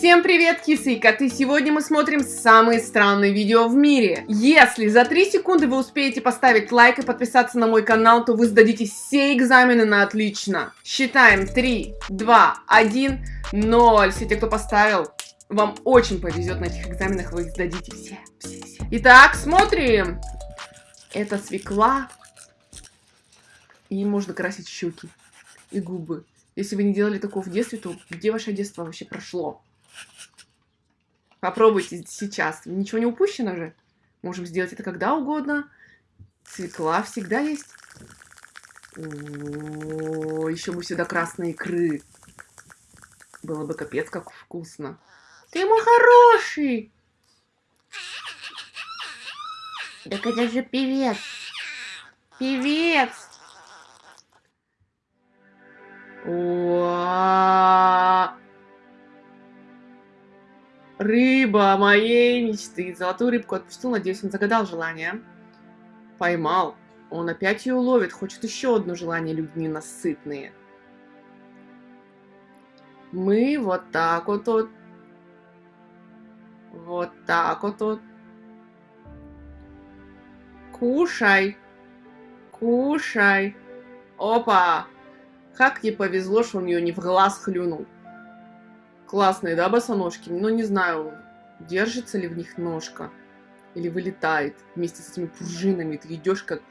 Всем привет, кисы и коты! Сегодня мы смотрим самые странные видео в мире. Если за 3 секунды вы успеете поставить лайк и подписаться на мой канал, то вы сдадите все экзамены на отлично. Считаем 3, 2, 1, 0. Все те, кто поставил, вам очень повезет на этих экзаменах, вы их сдадите все, все, все. Итак, смотрим. Это свекла. И можно красить щеки и губы. Если вы не делали такого в детстве, то где ваше детство вообще прошло? Попробуйте сейчас. Ничего не упущено же. Можем сделать это когда угодно. Свекла всегда есть. Еще бы сюда красные икры. Было бы капец как вкусно. Ты мой хороший! Так это же певец. Певец. Рыба моей мечты. Золотую рыбку отпустил, надеюсь, он загадал желание. Поймал. Он опять ее ловит, хочет еще одно желание, люди ненасытные. Мы вот так вот вот. Вот так вот вот. Кушай. Кушай. Опа. Как ей повезло, что он ее не в глаз хлюнул. Классные, да, босоножки? Ну, не знаю, держится ли в них ножка. Или вылетает вместе с этими пружинами. Ты идешь как...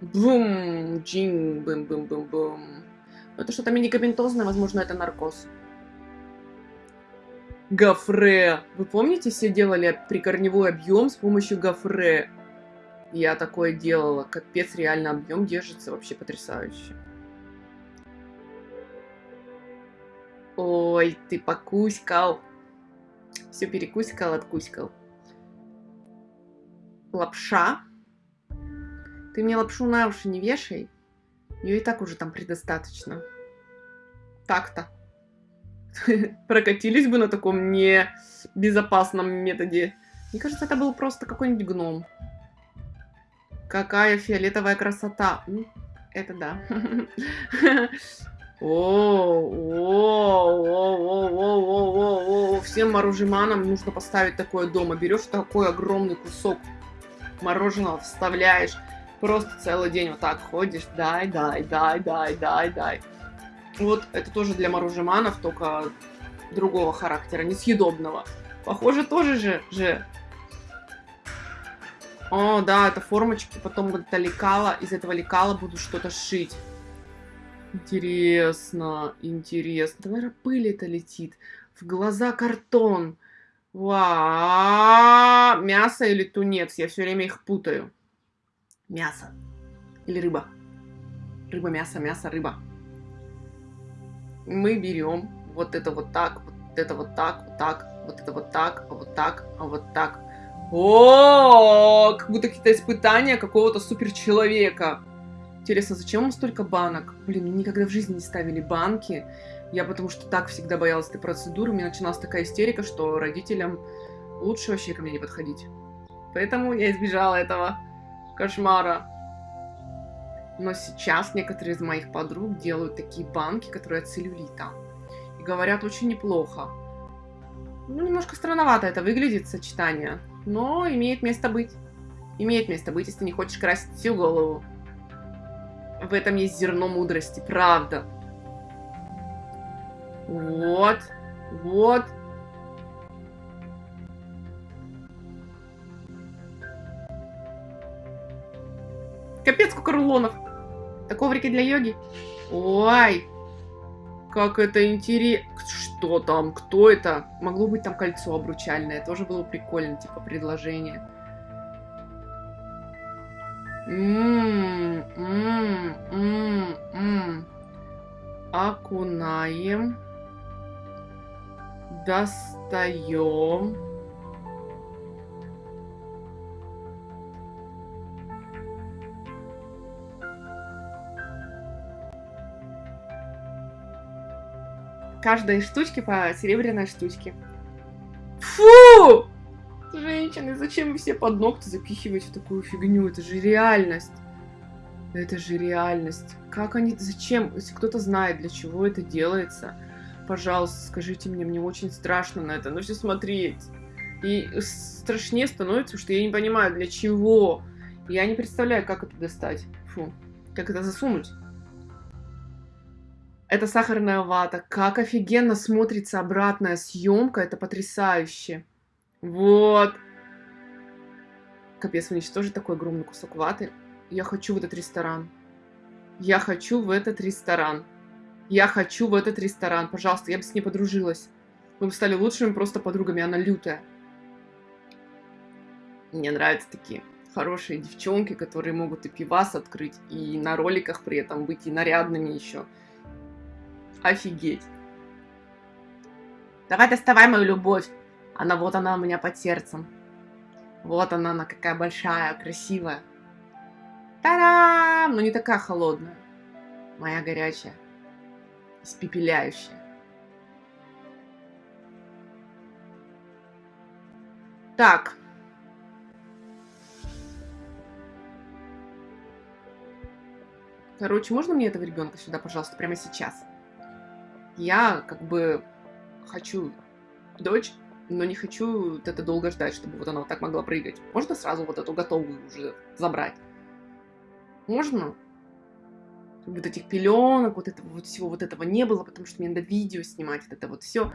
Бум! Джин! Бум-бум-бум-бум. Это что-то медикаментозное, возможно, это наркоз. Гофре. Вы помните, все делали прикорневой объем с помощью гофре? Я такое делала. Капец, реально объем держится вообще потрясающе. Ой, ты покуськал. Все перекуськал, откуськал. Лапша. Ты мне лапшу на уши не вешай. Ее и так уже там предостаточно. Так-то. Прокатились бы на таком небезопасном методе. Мне кажется, это был просто какой-нибудь гном. Какая фиолетовая красота. Это да. О, о, о, о, о, о, всем морожеманам нужно поставить такое дома. Берешь такой огромный кусок мороженого, вставляешь, просто целый день вот так ходишь, дай, дай, дай, дай, дай, дай. Вот это тоже для морожеманов, только другого характера, несъедобного. Похоже, тоже же, же. О, да, это формочки, потом вот это лекало, из этого лекала буду что-то шить. Интересно, интересно. Да, наверное, пыль это летит. В глаза картон. Ва, мясо или тунец? Я все время их путаю. Мясо. Или рыба. Рыба, мясо, мясо, рыба. Мы берем вот это вот так, вот это вот так, вот так, вот это вот так, а вот так, а вот так. О, как будто какие-то испытания какого-то суперчеловека. Интересно, зачем вам столько банок? Блин, никогда в жизни не ставили банки. Я потому что так всегда боялась этой процедуры. У меня начиналась такая истерика, что родителям лучше вообще ко мне не подходить. Поэтому я избежала этого кошмара. Но сейчас некоторые из моих подруг делают такие банки, которые от целлюлита. И говорят очень неплохо. Ну, немножко странновато это выглядит, сочетание. Но имеет место быть. Имеет место быть, если не хочешь красить всю голову. В этом есть зерно мудрости, правда. Вот, вот. Капец, сколько рулонов. Такого коврики для йоги. Ой, как это интересно. Что там? Кто это? Могло быть там кольцо обручальное. Тоже было прикольно, типа предложение. Ммм. Окунаем. Достаем. Каждой штучки по серебряной штучке. Фу! Женщины, зачем вы все под ногти запихиваете такую фигню? Это же реальность. Это же реальность. Как они... Зачем? Если кто-то знает, для чего это делается, Пожалуйста, скажите мне, мне очень страшно на это, но все смотреть. И страшнее становится, что я не понимаю, для чего. Я не представляю, как это достать. Фу, как это засунуть. Это сахарная вата. Как офигенно смотрится обратная съемка. Это потрясающе. Вот. Капец, уничтожить такой огромный кусок ваты. Я хочу в этот ресторан. Я хочу в этот ресторан. Я хочу в этот ресторан. Пожалуйста, я бы с ней подружилась. Мы бы стали лучшими просто подругами. Она лютая. Мне нравятся такие хорошие девчонки, которые могут и пивас открыть, и на роликах при этом быть, и нарядными еще. Офигеть. Давай доставай мою любовь. Она вот она у меня под сердцем. Вот она, она какая большая, красивая. Та-дам! Но не такая холодная. Моя горячая. Испепеляющая. Так. Короче, можно мне этого ребенка сюда, пожалуйста, прямо сейчас? Я как бы хочу дочь, но не хочу вот это долго ждать, чтобы вот она вот так могла прыгать. Можно сразу вот эту готовую уже забрать? Можно? Вот этих пеленок, вот этого вот всего вот этого не было, потому что мне надо видео снимать, вот это вот все.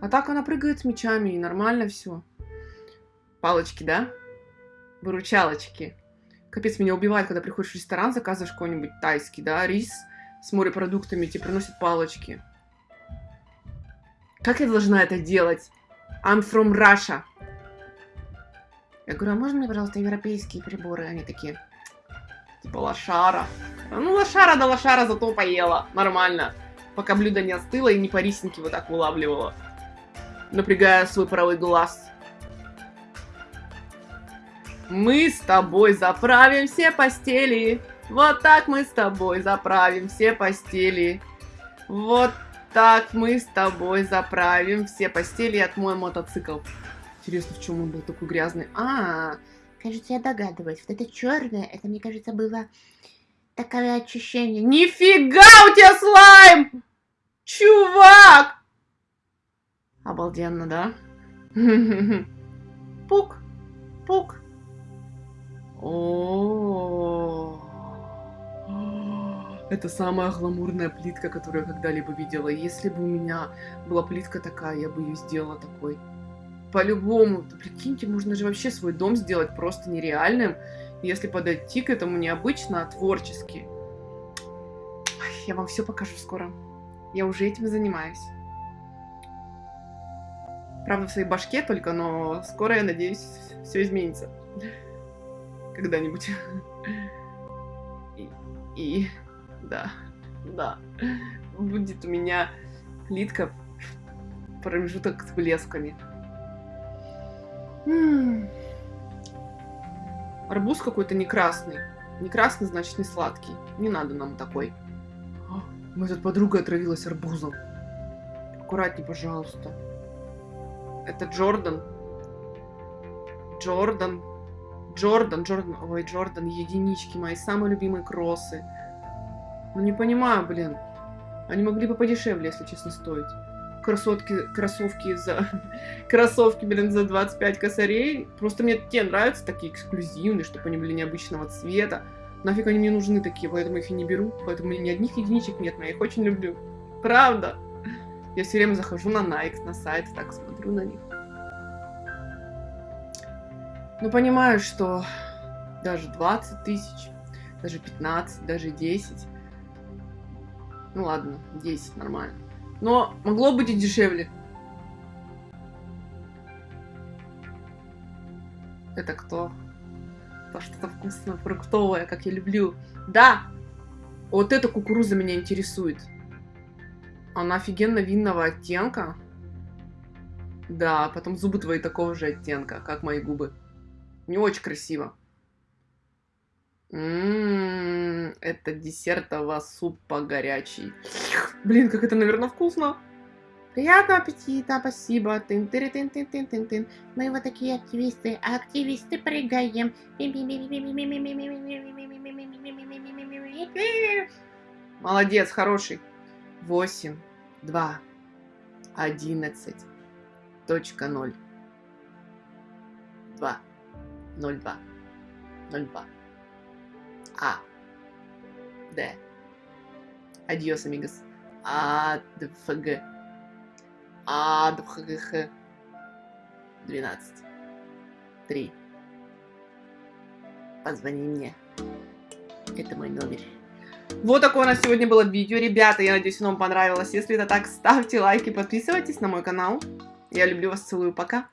А так она прыгает с мечами, и нормально все. Палочки, да? Выручалочки. Капец, меня убивает, когда приходишь в ресторан, заказываешь какой-нибудь тайский, да, рис с морепродуктами, тебе приносят палочки. Как я должна это делать? I'm from Russia. Я говорю, а можно мне, пожалуйста, европейские приборы? Они такие, типа лошара. Ну, лошара да лошара, зато поела. Нормально. Пока блюдо не остыло и не по рисинке вот так вылавливала. Напрягая свой правый глаз. Мы с тобой заправим все постели. Вот так мы с тобой заправим все постели. Вот так, мы с тобой заправим все постели и отмоем мотоцикл. Интересно, в чем он был такой грязный? А, кажется, я догадываюсь. Вот это черное, это, мне кажется, было такое ощущение. Нифига у тебя слайм! Чувак! Обалденно, да? Пук, пук. -о. Это самая гламурная плитка, которую я когда-либо видела. Если бы у меня была плитка такая, я бы ее сделала такой. По-любому. Прикиньте, можно же вообще свой дом сделать просто нереальным, если подойти к этому необычно, а творчески. Я вам все покажу скоро. Я уже этим занимаюсь. Правда, в своей башке только, но скоро, я надеюсь, все изменится. Когда-нибудь. И, и да, да. Будет у меня плитка промежуток с блесками. М -м. Арбуз какой-то не красный. Не красный, значит, не сладкий. Не надо нам такой. Мы тут подруга отравилась арбузом. Аккуратней, пожалуйста. Это Джордан. Джордан. Джордан, Джордан. Ой, Джордан, единички мои, самые любимые кроссы. Ну не понимаю, блин. Они могли бы подешевле, если честно, стоить. Красотки, кроссовки за... Кроссовки, блин, за 25 косарей. Просто мне те нравятся такие эксклюзивные, чтобы они были необычного цвета. Нафиг они мне нужны такие, поэтому их и не беру. Поэтому ни одних единичек нет, но я их очень люблю. Правда. Я все время захожу на Nike, на сайт, так смотрю на них. Ну, понимаю, что даже 20 тысяч, даже 15, даже 10 ну ладно, 10, нормально. Но могло быть и дешевле. Это кто? То что-то вкусное, фруктовое, как я люблю. Да! Вот эта кукуруза меня интересует. Она офигенно винного оттенка. Да, потом зубы твои такого же оттенка, как мои губы. Не очень красиво. Ммм, это десертового супа горячий. Блин, как это, наверное, вкусно. Приятного аппетита, спасибо. Тын тын тын тын тын тын тын Мы вот такие активисты, активисты прыгаем. Молодец, хороший. Восемь, два, 11 точка 0 2 02 02 А Д Адьос, амигос. АДФГ АДФГХ 12 3 Позвони мне. Это мой номер. Вот такое у нас сегодня было видео. Ребята, я надеюсь, оно вам понравилось. Если это так, ставьте лайки, подписывайтесь на мой канал. Я люблю вас, целую, пока.